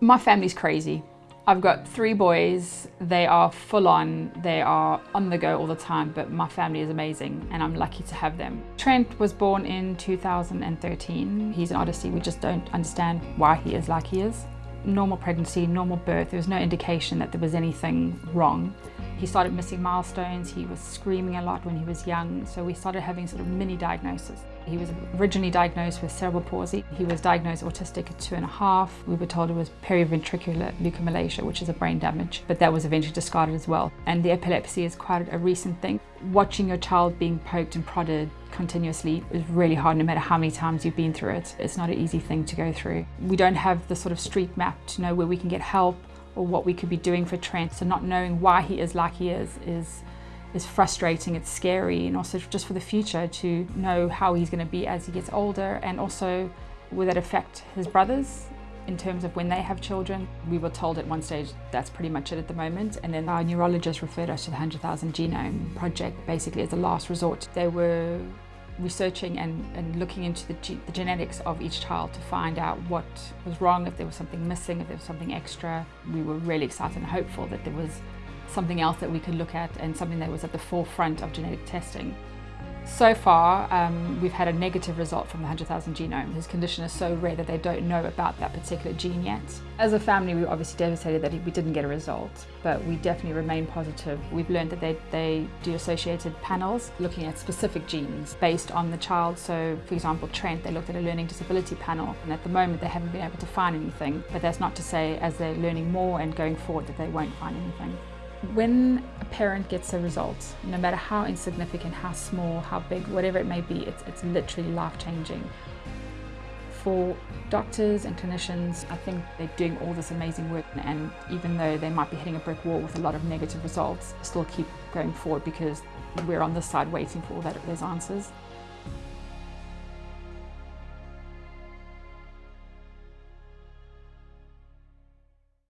My family's crazy. I've got three boys. They are full on. They are on the go all the time, but my family is amazing and I'm lucky to have them. Trent was born in 2013. He's an odyssey. We just don't understand why he is like he is. Normal pregnancy, normal birth. There was no indication that there was anything wrong. He started missing milestones. He was screaming a lot when he was young. So we started having sort of mini diagnoses. He was originally diagnosed with cerebral palsy. He was diagnosed autistic at two and a half. We were told it was periventricular leukomalacia, which is a brain damage, but that was eventually discarded as well. And the epilepsy is quite a recent thing. Watching your child being poked and prodded continuously is really hard no matter how many times you've been through it. It's not an easy thing to go through. We don't have the sort of street map to know where we can get help or what we could be doing for Trent. So not knowing why he is like he is is is frustrating, it's scary, and also just for the future to know how he's going to be as he gets older, and also will that affect his brothers in terms of when they have children. We were told at one stage that's pretty much it at the moment, and then our neurologist referred us to the 100,000 Genome Project, basically as a last resort. They were researching and, and looking into the, the, genetics of each child to find out what was wrong, if there was something missing, if there was something extra. We were really excited and hopeful that there was something else that we could look at and something that was at the forefront of genetic testing. So far, um, we've had a negative result from the 100,000 genome. His condition is so rare that they don't know about that particular gene yet. As a family, we were obviously devastated that we didn't get a result, but we definitely remain positive. We've learned that they, they do associated panels looking at specific genes based on the child. So, for example, Trent, they looked at a learning disability panel, and at the moment they haven't been able to find anything. But that's not to say as they're learning more and going forward that they won't find anything. When a parent gets a result, no matter how insignificant, how small, how big, whatever it may be, it's, it's literally life-changing. For doctors and clinicians, I think they're doing all this amazing work and even though they might be hitting a brick wall with a lot of negative results, still keep going forward because we're on this side waiting for all that, those answers.